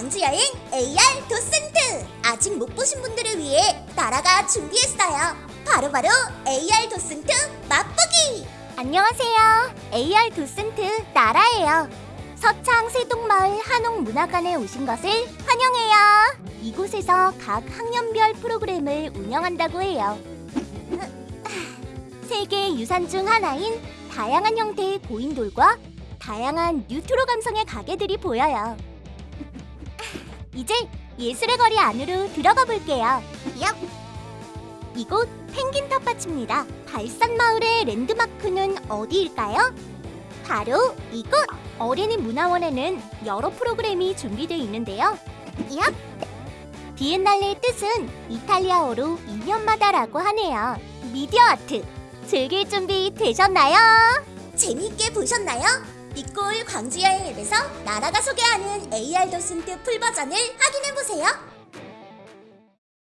광주여행 AR 도슨트. 아직 못 보신 분들을 위해 나라가 준비했어요. 바로 바로 AR 도슨트 맛보기! 안녕하세요. AR 도슨트 나라예요. 서창 세동마을 한옥문화관에 오신 것을 환영해요. 이곳에서 각 학년별 프로그램을 운영한다고 해요. 세계 유산 중 하나인 다양한 형태의 고인돌과 다양한 뉴트로 감성의 가게들이 보여요. 이제 예술의 거리 안으로 들어가 볼게요. 얍! 이곳 펭귄 텃밭입니다. 발산 마을의 랜드마크는 어디일까요? 바로 이곳! 어린이 문화원에는 여러 프로그램이 준비되어 있는데요. 얍! 비엔날레의 뜻은 이탈리아어로 2년마다라고 하네요. 미디어 아트 즐길 준비 되셨나요? 재미있게 보셨나요? 니꼴 광주여행 앱에서 나라가 소개하는 AR 도슨트 풀버전을 확인해보세요.